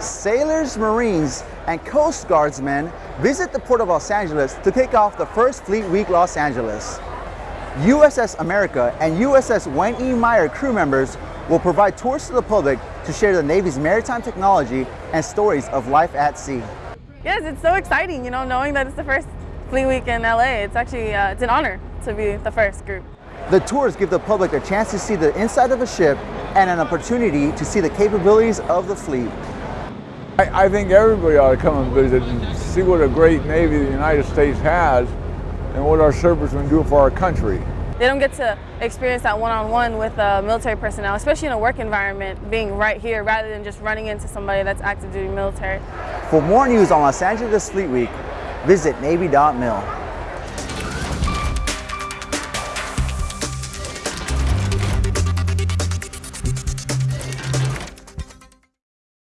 sailors, Marines, and Coast Guardsmen visit the Port of Los Angeles to kick off the first Fleet Week Los Angeles. USS America and USS Wayne E. Meyer crew members will provide tours to the public to share the Navy's maritime technology and stories of life at sea. Yes, it's so exciting, you know, knowing that it's the first Fleet Week in LA. It's actually, uh, it's an honor to be the first group. The tours give the public a chance to see the inside of a ship and an opportunity to see the capabilities of the fleet. I, I think everybody ought to come and visit and see what a great Navy the United States has and what our servicemen do for our country. They don't get to experience that one-on-one -on -one with uh, military personnel, especially in a work environment, being right here rather than just running into somebody that's active duty military. For more news on Los Angeles Fleet Week, visit Navy.mil.